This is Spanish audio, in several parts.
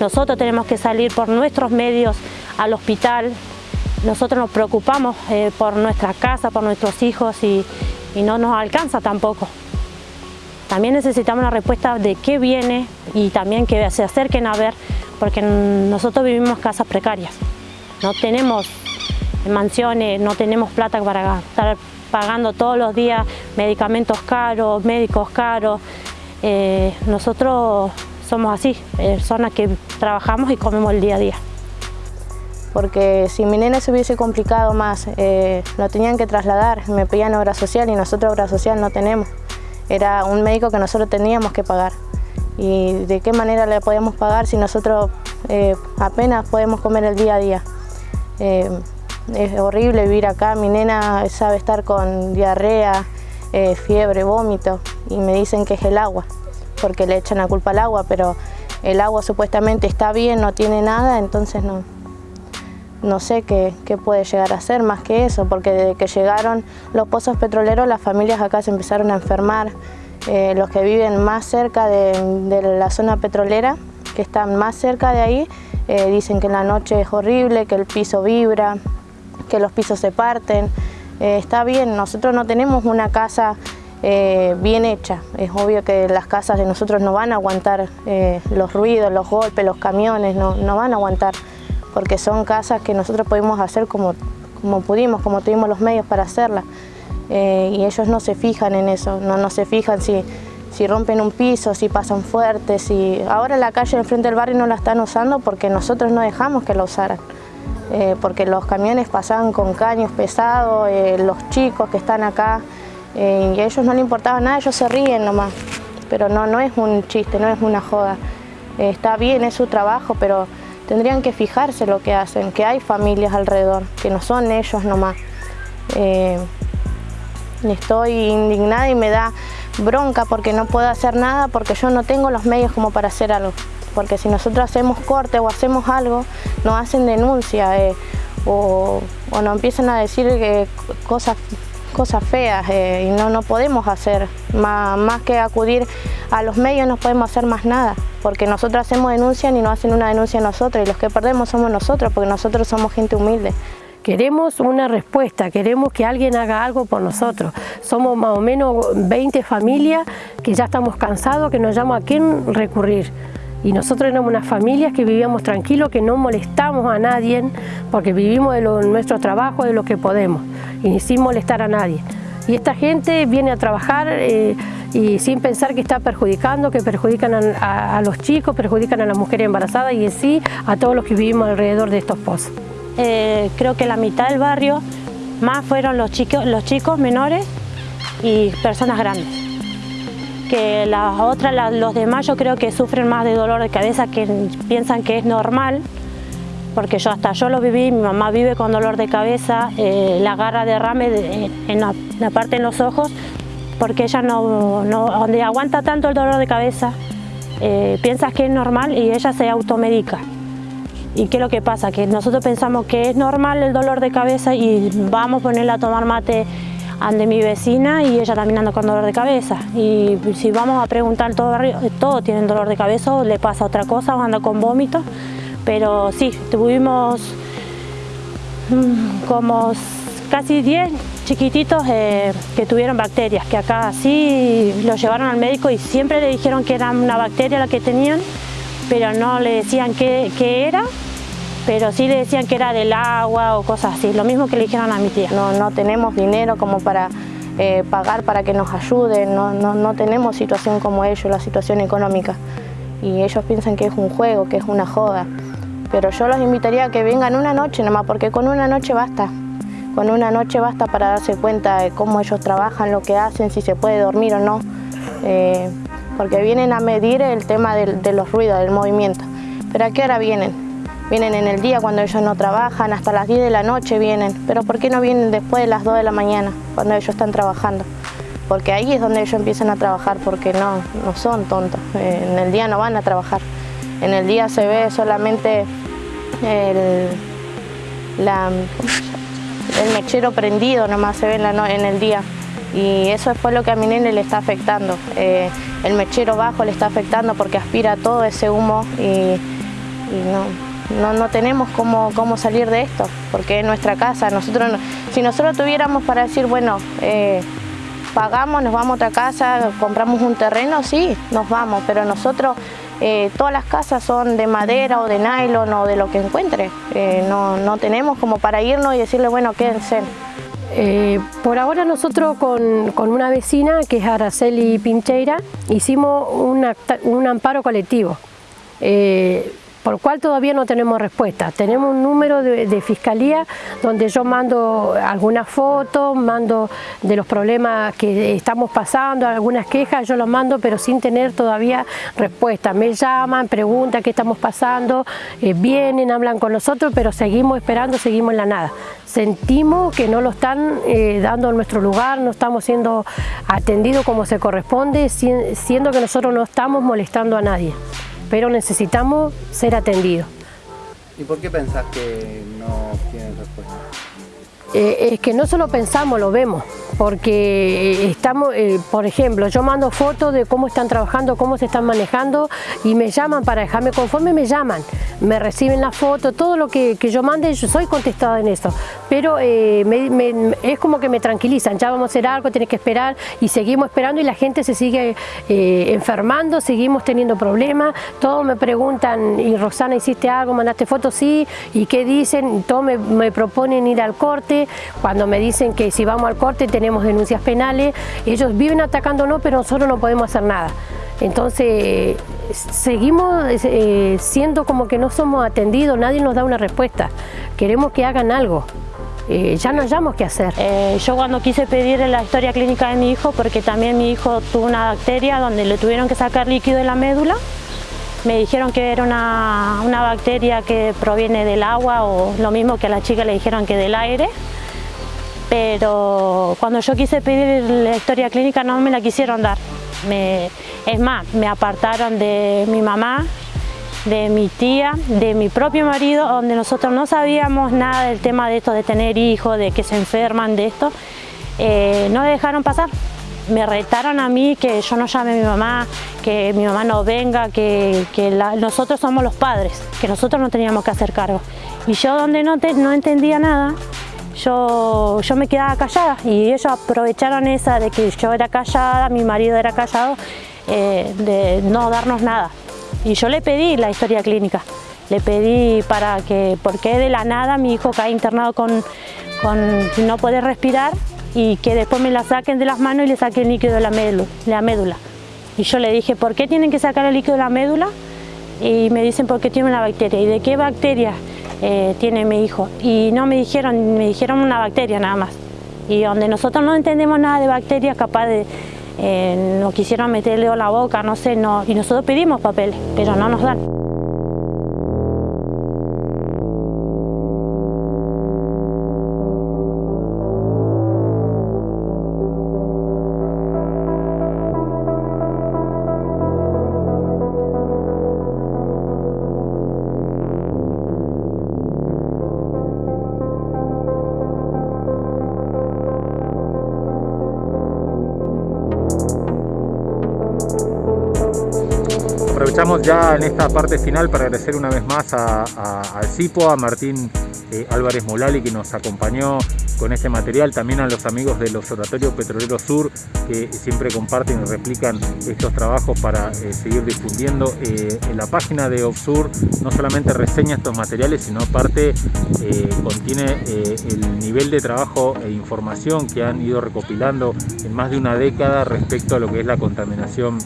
nosotros tenemos que salir por nuestros medios al hospital, nosotros nos preocupamos eh, por nuestra casa, por nuestros hijos y, no nos alcanza tampoco. También necesitamos una respuesta de qué viene y también que se acerquen a ver, porque nosotros vivimos casas precarias. No tenemos mansiones, no tenemos plata para estar pagando todos los días medicamentos caros, médicos caros. Eh, nosotros somos así, personas que trabajamos y comemos el día a día porque si mi nene se hubiese complicado más, eh, lo tenían que trasladar, me pedían obra social y nosotros obra social no tenemos. Era un médico que nosotros teníamos que pagar. ¿Y de qué manera le podemos pagar si nosotros eh, apenas podemos comer el día a día? Eh, es horrible vivir acá, mi nena sabe estar con diarrea, fiebre, vómito y me dicen que es el agua, porque le echan la culpa al agua, pero el agua supuestamente está bien, no tiene nada, entonces no, no sé qué, puede llegar a ser más que eso, porque desde que llegaron los pozos petroleros las familias acá se empezaron a enfermar, eh, los que viven más cerca de, la zona petrolera, que están más cerca de ahí, eh, dicen que la noche es horrible, que el piso vibra, que los pisos se parten. Eh, está bien, nosotros no tenemos una casa bien hecha. Es obvio que las casas de nosotros no van a aguantar los ruidos, los golpes, los camiones, no, no van a aguantar porque son casas que nosotros pudimos hacer como, como pudimos, como tuvimos los medios para hacerlas. Eh, y ellos no se fijan en eso, no, no se fijan si, si rompen un piso, si pasan fuertes. Si... Ahora la calle enfrente del barrio no la están usando porque nosotros no dejamos que la usaran. Eh, porque los camiones pasaban con caños pesados, eh, los chicos que están acá, y a ellos no les importaba nada, ellos se ríen nomás. Pero no, no es un chiste, no es una joda. está bien, es su trabajo, pero tendrían que fijarse lo que hacen, que hay familias alrededor, que no son ellos nomás. Eh, estoy indignada y me da bronca porque no puedo hacer nada porque yo no tengo los medios como para hacer algo. Porque si nosotros hacemos corte o hacemos algo, nos hacen denuncia eh, o, nos empiezan a decir que cosas cosas feas eh, y no, no podemos hacer, más, más que acudir a los medios no podemos hacer más nada, porque nosotros hacemos denuncia y no hacen una denuncia a nosotros y los que perdemos somos nosotros, porque nosotros somos gente humilde. Queremos una respuesta, queremos que alguien haga algo por nosotros. Somos más o menos 20 familias que ya estamos cansados, que nos llama a quién recurrir. Y nosotros éramos unas familias que vivíamos tranquilos, que no molestamos a nadie, porque vivimos de nuestro trabajo, de lo que podemos, y sin molestar a nadie. Y esta gente viene a trabajar eh, y sin pensar que está perjudicando, que perjudican a, los chicos, perjudican a las mujeres embarazadas y en sí a todos los que vivimos alrededor de estos pozos. Eh, creo que la mitad del barrio más fueron los chicos, los chicos menores y personas grandes que las otras, los demás yo creo que sufren más de dolor de cabeza que piensan que es normal porque yo hasta yo lo viví, mi mamá vive con dolor de cabeza, eh, la garra derrame de, en, la, parte en los ojos porque ella no, no, donde aguanta tanto el dolor de cabeza eh, piensas que es normal y ella se automedica ¿Y qué es lo que pasa? Que nosotros pensamos que es normal el dolor de cabeza y vamos a ponerla a tomar mate ande mi vecina y ella también anda con dolor de cabeza. Y si vamos a preguntar todo barrio, todos tienen dolor de cabeza o le pasa otra cosa o anda con vómitos. Pero sí, tuvimos mm, como casi 10 chiquititos eh, que tuvieron bacterias, que acá sí los llevaron al médico y siempre le dijeron que era una bacteria la que tenían, pero no le decían qué era pero sí le decían que era del agua o cosas así, lo mismo que le dijeron a mi tía. No, no tenemos dinero como para eh, pagar para que nos ayuden, no, no, tenemos situación como ellos, la situación económica. Y ellos piensan que es un juego, que es una joda. Pero yo los invitaría a que vengan una noche nomás, porque con una noche basta. Con una noche basta para darse cuenta de cómo ellos trabajan, lo que hacen, si se puede dormir o no. Eh, porque vienen a medir el tema de, de los ruidos, del movimiento. ¿Pero a qué hora vienen? Vienen en el día cuando ellos no trabajan, hasta las 10 de la noche vienen. Pero ¿por qué no vienen después de las 2 de la mañana, cuando ellos están trabajando? Porque ahí es donde ellos empiezan a trabajar, porque no, no son tontos. En el día no van a trabajar. En el día se ve solamente el, el mechero prendido, nomás se ve en, el día. Y eso es lo que a mi nene le está afectando. Eh, el mechero bajo le está afectando porque aspira todo ese humo y y no, no, tenemos cómo, cómo, salir de esto, porque es nuestra casa. Nosotros, si nosotros tuviéramos para decir, bueno, eh, pagamos, nos vamos a otra casa, compramos un terreno, sí, nos vamos, pero nosotros eh, todas las casas son de madera o de nylon o de lo que encuentre. Eh, no, no, tenemos como para irnos y decirle, bueno, quédense. Por ahora nosotros con, con, una vecina, que es Araceli Pincheira, hicimos un amparo colectivo por lo cual todavía no tenemos respuesta. Tenemos un número de, fiscalía donde yo mando algunas fotos, mando de los problemas que estamos pasando, algunas quejas, yo los mando pero sin tener todavía respuesta. Me llaman, preguntan qué estamos pasando, eh, vienen, hablan con nosotros, pero seguimos esperando, seguimos en la nada. Sentimos que no lo están eh, dando en nuestro lugar, no estamos siendo atendidos como se corresponde, siendo que nosotros no estamos molestando a nadie pero necesitamos ser atendidos. ¿Y por qué pensás que no tienen respuesta? Eh, es que no solo pensamos, lo vemos, porque estamos, eh, por ejemplo, yo mando fotos de cómo están trabajando, cómo se están manejando y me llaman para dejarme conforme, me llaman, me reciben la foto, todo lo que, yo mande, yo soy contestada en eso, pero eh, es como que me tranquilizan, ya vamos a hacer algo, tienes que esperar y seguimos esperando y la gente se sigue enfermando, seguimos teniendo problemas, todos me preguntan, y Rosana, ¿hiciste algo? ¿Mandaste fotos? Sí, ¿y qué dicen? Todos me proponen ir al corte, cuando me dicen que si vamos al corte tenemos denuncias penales, ellos viven atacándonos pero nosotros no podemos hacer nada. Entonces seguimos eh, siendo como que no somos atendidos, nadie nos da una respuesta. Queremos que hagan algo. Eh, ya no hayamos qué hacer. Eh, yo cuando quise pedir la historia clínica de mi hijo, porque también mi hijo tuvo una bacteria donde le tuvieron que sacar líquido de la médula, me dijeron que era una, una, bacteria que proviene del agua o lo mismo que a la chica le dijeron que del aire. Pero cuando yo quise pedir la historia clínica no me la quisieron dar. es más, me apartaron de mi mamá, de mi tía, de mi propio marido, donde nosotros no sabíamos nada del tema de esto, de tener hijos, de que se enferman de esto. Eh, no dejaron pasar me retaron a mí que yo no llame a mi mamá, que mi mamá no venga, que, nosotros somos los padres, que nosotros no teníamos que hacer cargo. Y yo donde no, no entendía nada, yo, yo me quedaba callada y ellos aprovecharon esa de que yo era callada, mi marido era callado, eh, de no darnos nada. Y yo le pedí la historia clínica, le pedí para que, porque de la nada mi hijo cae internado con, con no poder respirar y que después me la saquen de las manos y le saquen el líquido de la médula, la médula. Y yo le dije, ¿por qué tienen que sacar el líquido de la médula? Y me dicen, porque tiene una bacteria. ¿Y de qué bacteria eh, tiene mi hijo? Y no me dijeron, me dijeron una bacteria nada más. Y donde nosotros no entendemos nada de bacterias, capaz de, eh, nos quisieron meterle a la boca, no sé, no, y nosotros pedimos papeles, pero no nos dan. Aprovechamos ya en esta parte final para agradecer una vez más al CIPO, a Martín eh, Álvarez Molali que nos acompañó con este material, también a los amigos del Observatorio Petrolero Sur que siempre comparten y replican estos trabajos para eh, seguir difundiendo. Eh, en la página de OBSUR no solamente reseña estos materiales, sino aparte contiene el nivel de trabajo e información que han ido recopilando en más de una década respecto a lo que es la contaminación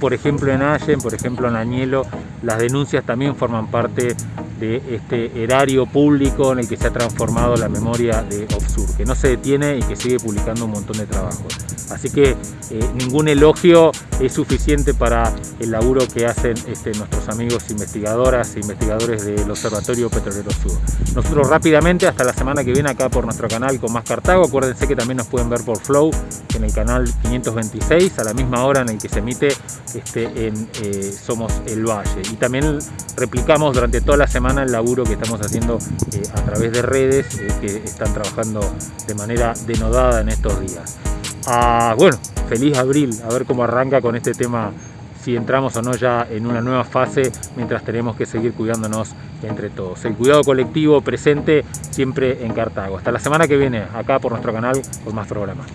por ejemplo en Allen, por ejemplo en Añelo, las denuncias también forman parte de este erario público en el que se ha transformado la memoria de Obsur, que no se detiene y que sigue publicando un montón de trabajos. Así que eh, ningún elogio es suficiente para el laburo que hacen este, nuestros amigos investigadoras e investigadores del Observatorio Petrolero Sur. Nosotros rápidamente, hasta la semana que viene acá por nuestro canal con más Cartago, acuérdense que también nos pueden ver por Flow en el canal 526 a la misma hora en el que se emite este, en eh, Somos el Valle. Y también replicamos durante toda la semana el laburo que estamos haciendo eh, a través de redes eh, que están trabajando de manera denodada en estos días. Ah, bueno, feliz abril, a ver cómo arranca con este tema, si entramos o no ya en una nueva fase, mientras tenemos que seguir cuidándonos entre todos. El cuidado colectivo presente siempre en Cartago. Hasta la semana que viene, acá por nuestro canal, con más programas.